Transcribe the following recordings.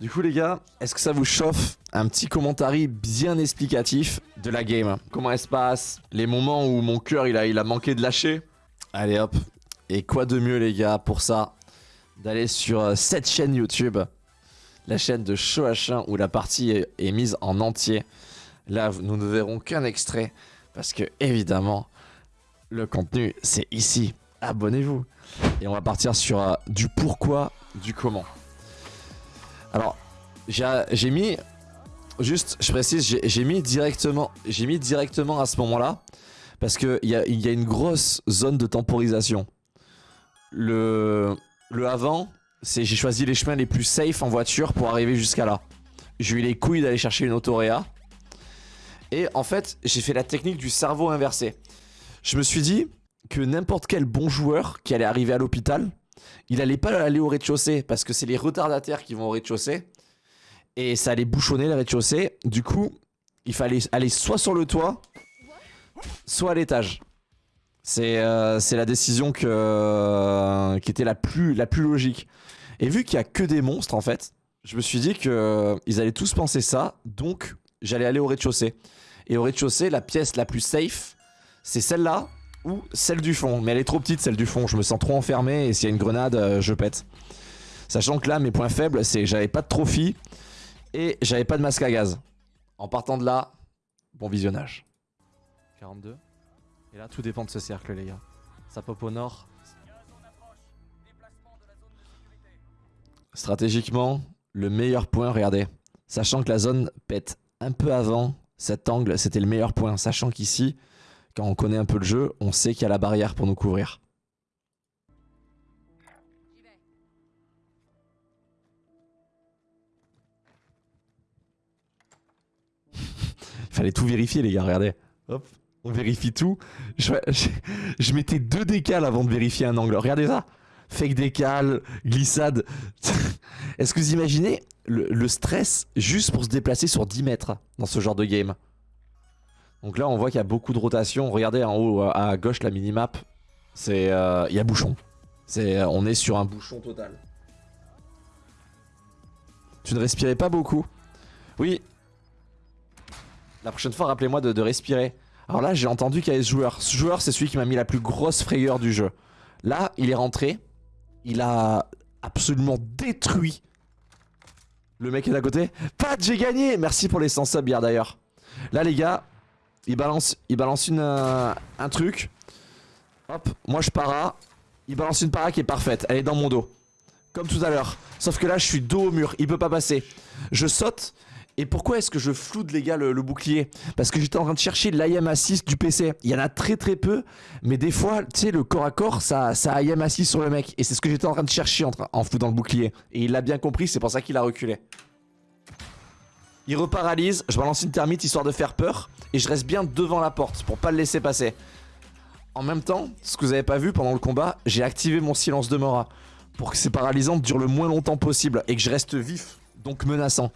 Du coup les gars, est-ce que ça vous chauffe un petit commentaire bien explicatif de la game? Comment elle se passe? Les moments où mon cœur il a, manqué de lâcher? Allez hop. Et quoi de mieux les gars pour ça D'aller sur euh, cette chaîne YouTube? La chaîne de Show H1 où la partie est, est mise en entier. Là nous ne verrons qu'un extrait Parce que évidemment Le contenu c'est ici. Abonnez-vous. Et on va partir sur euh, du pourquoi, du comment alors, j'ai mis... Juste, je précise, j'ai mis directement j'ai mis directement à ce moment-là parce qu'il y a, y a une grosse zone de temporisation. Le, le avant, c'est j'ai choisi les chemins les plus safe en voiture pour arriver jusqu'à là. J'ai eu les couilles d'aller chercher une autoréa. Et en fait, j'ai fait la technique du cerveau inversé. Je me suis dit que n'importe quel bon joueur qui allait arriver à l'hôpital, il allait pas aller au rez-de-chaussée parce que c'est les retardataires qui vont au rez-de-chaussée. Et ça allait bouchonner le rez-de-chaussée. Du coup, il fallait aller soit sur le toit, soit à l'étage. C'est euh, la décision euh, qui était la plus, logique. Et vu qu'il y a que des monstres en fait, je me suis dit qu'ils euh, allaient tous penser ça. Donc, j'allais aller au rez-de-chaussée. Et au rez-de-chaussée, la pièce la plus safe, c'est celle-là ou celle du fond. Mais elle est trop petite celle du fond, je me sens trop enfermé et s'il y a une grenade, euh, je pète. Sachant que là, mes points faibles, c'est j'avais pas de trophy et j'avais pas de masque à gaz. En partant de là, bon visionnage. 42. Et là, tout dépend de ce cercle, les gars. Ça pop au nord. Stratégiquement, le meilleur point, regardez. Sachant que la zone pète un peu avant cet angle, c'était le meilleur point. Sachant qu'ici, quand on connaît un peu le jeu, on sait qu'il y a la barrière pour nous couvrir. Fallait tout vérifier les gars, regardez. Hop, on vérifie tout. Je, mettais deux décales avant de vérifier un angle. Regardez ça. Fake décale, glissade. Est-ce que vous imaginez le stress juste pour se déplacer sur 10 mètres dans ce genre de game? Donc là, on voit qu'il y a beaucoup de rotation. Regardez en haut à gauche la minimap. C'est, euh, il y a bouchon. C'est, on est sur un bouchon total. Tu ne respirais pas beaucoup Oui. La prochaine fois, rappelez-moi de, respirer. Alors là, j'ai entendu qu'il y avait ce joueur. Ce joueur, c'est celui qui m'a mis la plus grosse frayeur du jeu. Là, il est rentré. Il a absolument détruit le mec est à côté. Pat, j'ai gagné Merci pour les 100 subs d'ailleurs. Là, les gars, il balance, il balance une, euh, un truc. Hop, moi je para. Il balance une para qui est parfaite. Elle est dans mon dos. Comme tout à l'heure. Sauf que là, je suis dos au mur. Il peut pas passer. Je saute. Et pourquoi est-ce que je floute les gars le, bouclier? Parce que j'étais en train de chercher l'IM assist du PC. Il y en a très très peu, mais des fois, tu sais, le corps à corps, ça, ça IM assist sur le mec. Et c'est ce que j'étais en train de chercher en, en foutant le bouclier. Et il l'a bien compris, c'est pour ça qu'il a reculé. Il reparalyse, je balance une thermite histoire de faire peur. Et je reste bien devant la porte pour pas le laisser passer. En même temps, ce que vous avez pas vu pendant le combat, j'ai activé mon silence de Mora. Pour que ces paralysantes durent le moins longtemps possible et que je reste vif, donc menaçant.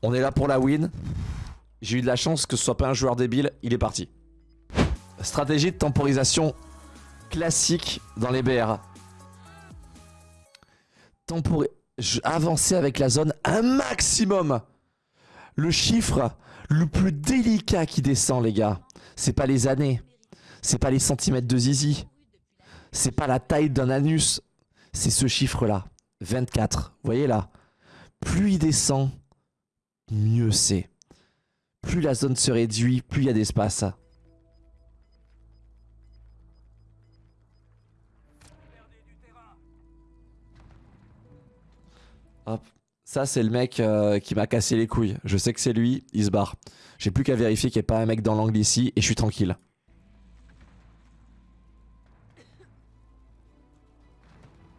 On est là pour la win. J'ai eu de la chance que ce soit pas un joueur débile, il est parti. Stratégie de temporisation classique dans les BR. Tempori avancer avec la zone un maximum. Le chiffre le plus délicat qui descend, les gars, c'est pas les années, c'est pas les centimètres de zizi, c'est pas la taille d'un anus, c'est ce chiffre-là, 24. Vous voyez là Plus il descend, mieux c'est. Plus la zone se réduit, plus il y a d'espace. Hop. Ça, c'est le mec euh, qui m'a cassé les couilles. Je sais que c'est lui, il se barre. J'ai plus qu'à vérifier qu'il n'y ait pas un mec dans l'angle ici et je suis tranquille.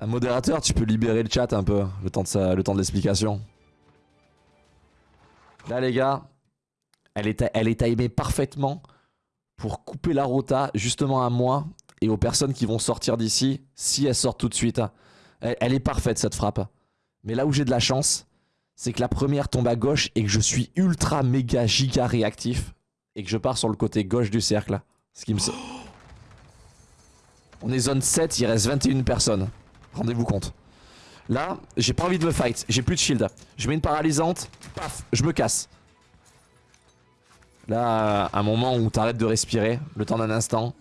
Un modérateur, tu peux libérer le chat un peu, le temps de, le temps de l'explication. Là, les gars, elle est, elle est timée parfaitement pour couper la rota justement à moi et aux personnes qui vont sortir d'ici si elles sortent tout de suite. elle est parfaite cette frappe. Mais là où j'ai de la chance, c'est que la première tombe à gauche et que je suis ultra méga giga réactif et que je pars sur le côté gauche du cercle. Ce qui me... On est zone 7, il reste 21 personnes. Rendez-vous compte. Là, j'ai pas envie de me fight. J'ai plus de shield. Je mets une paralysante. Paf, je me casse. Là, un moment où t'arrêtes de respirer. Le temps d'un instant.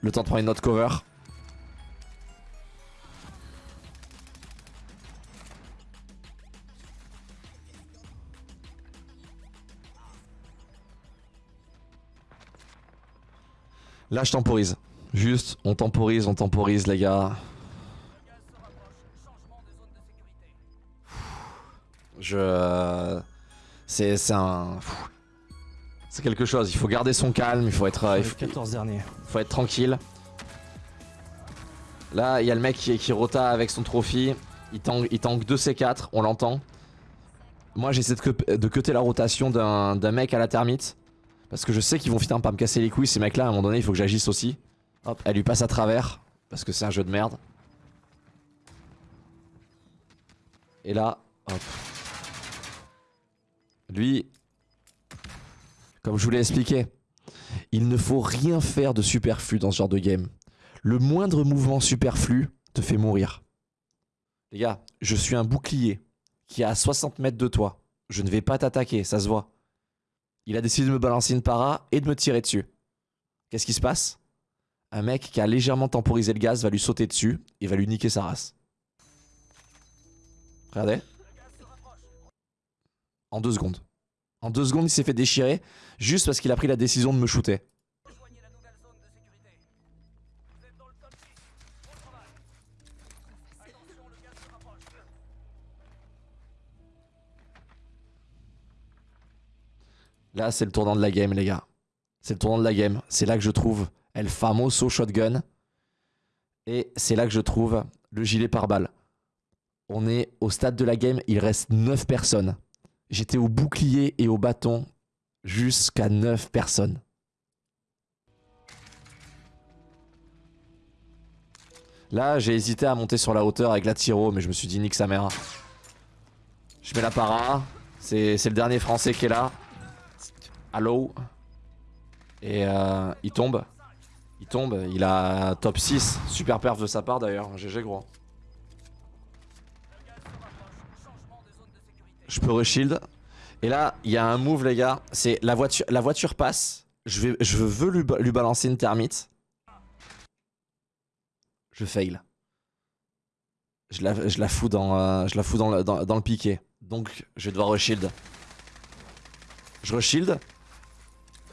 Le temps de prendre une autre cover. Là, je temporise. Juste, on temporise, on temporise, les gars. Je... C'est un... C'est quelque chose, il faut garder son calme, il faut être... Il faut, 14 derniers. faut être tranquille. Là, il y a le mec qui, qui rota avec son trophy. Il tank, il tank 2 C4, on l'entend. Moi, j'essaie de, de cutter la rotation d'un mec à la termite. Parce que je sais qu'ils vont finir par me casser les couilles, ces mecs-là. À un moment donné, il faut que j'agisse aussi. Hop, elle lui passe à travers. Parce que c'est un jeu de merde. Et là, hop. Lui, comme je vous l'ai expliqué, il ne faut rien faire de superflu dans ce genre de game. Le moindre mouvement superflu te fait mourir. Les gars, je suis un bouclier qui est à 60 mètres de toi. Je ne vais pas t'attaquer, ça se voit. Il a décidé de me balancer une para et de me tirer dessus. Qu'est-ce qui se passe? Un mec qui a légèrement temporisé le gaz va lui sauter dessus et va lui niquer sa race. Regardez. En deux secondes. En deux secondes, il s'est fait déchirer juste parce qu'il a pris la décision de me shooter. Là, c'est le tournant de la game, les gars. C'est le tournant de la game. C'est là que je trouve El Famoso Shotgun. Et c'est là que je trouve le gilet par balle. On est au stade de la game, il reste 9 personnes. J'étais au bouclier et au bâton jusqu'à 9 personnes. Là, j'ai hésité à monter sur la hauteur avec la Tiro, mais je me suis dit nique sa mère. Je mets la para. C'est le dernier français qui est là. Allo. Et euh, il tombe. Il tombe. Il a top 6. Super perf de sa part d'ailleurs. GG gros. Je peux reshield. Et là, il y a un move, les gars. C'est la voiture, la voiture passe. Je, veux lui, balancer une thermite. Je fail. Je la, je la fous dans, euh, je la fous dans le, dans, dans le piqué. Donc, je vais devoir reshield. Je reshield.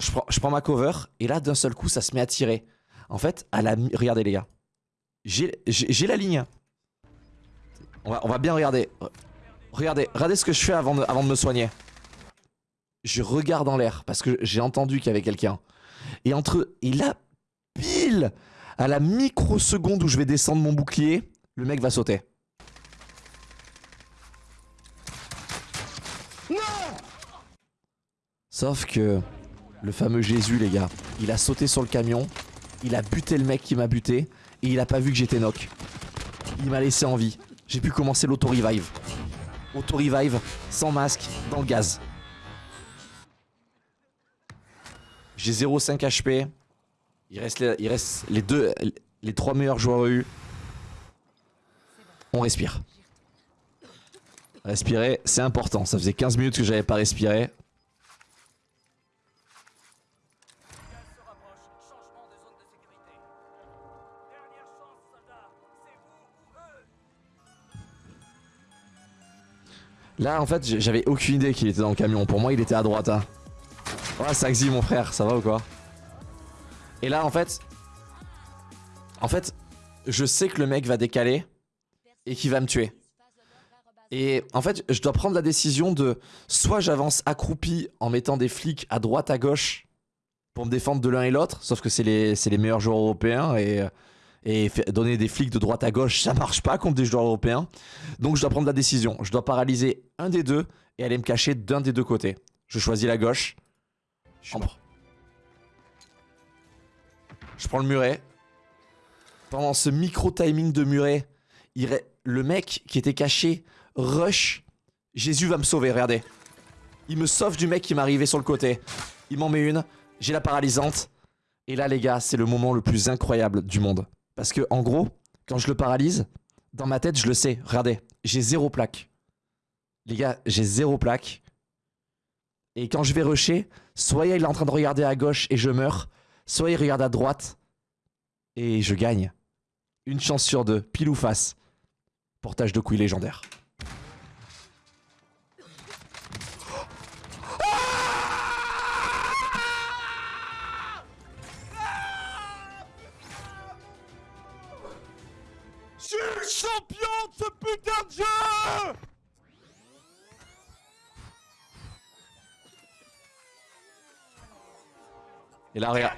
Je prends, je prends ma cover. Et là, d'un seul coup, ça se met à tirer. En fait, à la... Regardez, les gars. J'ai la ligne. On va, on va bien regarder. Regardez, regardez ce que je fais avant de, avant de me soigner. Je regarde en l'air parce que j'ai entendu qu'il y avait quelqu'un. Et entre et là, pile à la microseconde où je vais descendre mon bouclier, le mec va sauter. Non Sauf que le fameux Jésus, les gars, il a sauté sur le camion, il a buté le mec qui m'a buté et il a pas vu que j'étais knock. Il m'a laissé en vie. J'ai pu commencer l'auto-revive. Auto-revive, sans masque, dans le gaz. J'ai 0,5 HP. Il reste, les, il les deux, les trois meilleurs joueurs EU. On respire. Respirer, c'est important. Ça faisait 15 minutes que j'avais pas respiré. Là, en fait, j'avais aucune idée qu'il était dans le camion. Pour moi, il était à droite. Hein. Ouais, Saxi, mon frère, ça va ou quoi? Et là, en fait... En fait, je sais que le mec va décaler et qu'il va me tuer. Et en fait, je dois prendre la décision de... Soit j'avance accroupi en mettant des flics à droite, à gauche pour me défendre de l'un et l'autre. Sauf que c'est les, les meilleurs joueurs européens et... Et donner des flics de droite à gauche, ça marche pas contre des joueurs européens. Donc je dois prendre la décision. Je dois paralyser un des deux et aller me cacher d'un des deux côtés. Je choisis la gauche. Je, je prends le muret. Pendant ce micro-timing de muret, le mec qui était caché rush. Jésus va me sauver, regardez. Il me sauve du mec qui m'arrivait sur le côté. Il m'en met une. J'ai la paralysante. Et là, les gars, c'est le moment le plus incroyable du monde. Parce que, en gros, quand je le paralyse, Dans ma tête, je le sais. Regardez, j'ai zéro plaque. Les gars, j'ai zéro plaque. Et quand je vais rusher, soit il est en train de regarder à gauche et je meurs, soit il regarde à droite et je gagne. Une chance sur deux, pile ou face. Portage de couilles légendaire. Je suis le champion de ce putain de jeu Et là, regarde.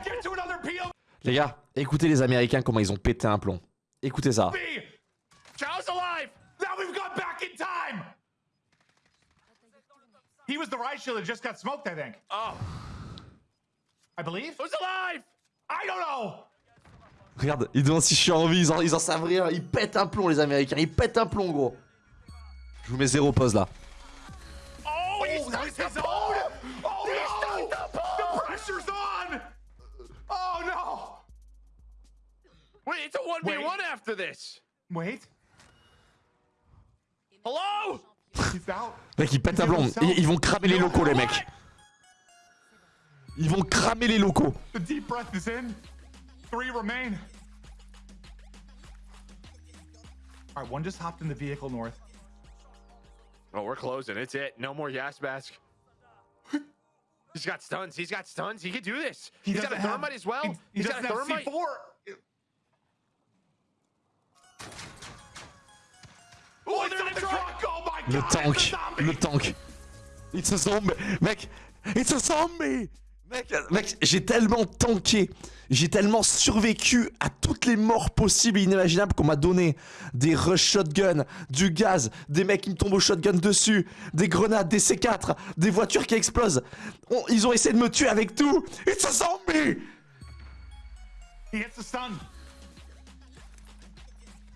Les gars, écoutez les Américains comment ils ont pété un plomb. Écoutez ça. Chow's alive! Now we've got back in time! He was the riot shield that just got smoked, I think. Oh, I believe? who's alive? I don't know! Regarde, ils demandent si je suis en vie, ils en, ils en savent rien. Ils pètent un plomb, les Américains. Ils pètent un plomb, gros. Je vous mets zéro pause là. Oh, he stuck his own! Oh, no! The pressure's on! Oh, no! Wait, it's a 1v1 Wait. after this. Wait, Hello? he's out. Mec, ils pètent un plomb. Ils, ils vont cramer les locaux, les mecs. Ils vont cramer les locaux. The deep breath is in. Three remain. All right, one just hopped in the vehicle north. Oh, we're closing. It's it. No more Yas mask. He's got stuns. He's got stuns. He can do this. He He's got a doesn't have- thermite as well. He, he He's got doesn't a have thermite. C4. Oh, Oh, it's they're on in the the truck! Oh my Le god! tank. It's a zombie! Le tank. It's a zombie. Mec, it's a zombie. Mec, mec j'ai tellement tanké. J'ai tellement survécu à toutes les morts possibles et inimaginables qu'on m'a donné. Des rush shotgun, du gaz, des mecs qui me tombent au shotgun dessus, des grenades, des C4, des voitures qui explosent. On- ils ont essayé de me tuer avec tout. It's a zombie. He hits the stun.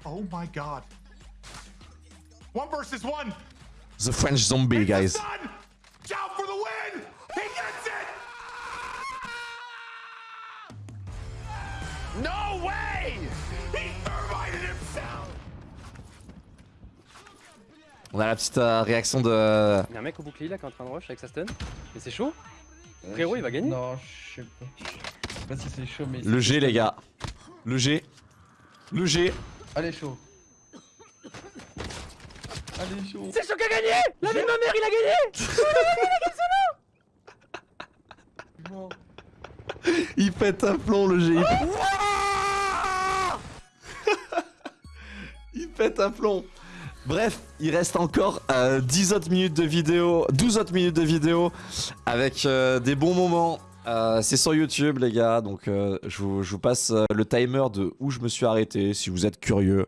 Oh my god. One versus one. The French zombie, guys. The stun. Chow for the win. He gets it. No way! He thermited himself. On a la petite euh, réaction de... Il y a un mec au bouclier là qui est en train de rush avec sa stun. Mais c'est chaud. Frérot, il va gagner. Non, je sais pas. Je sais pas si c'est chaud, mais. Le G, les gars. Le G. Le G. Allez, chaud. Allez, chaud. C'est chaud qui a gagné La vie de ma mère, il a gagné. Il pète un plomb le G. Il pète un plomb. Bref, il reste encore euh, 10 autres minutes de vidéo, 12 autres minutes de vidéo avec euh, des bons moments. Euh, c'est sur YouTube les gars, donc euh, je, vous, passe euh, le timer de où je me suis arrêté si vous êtes curieux.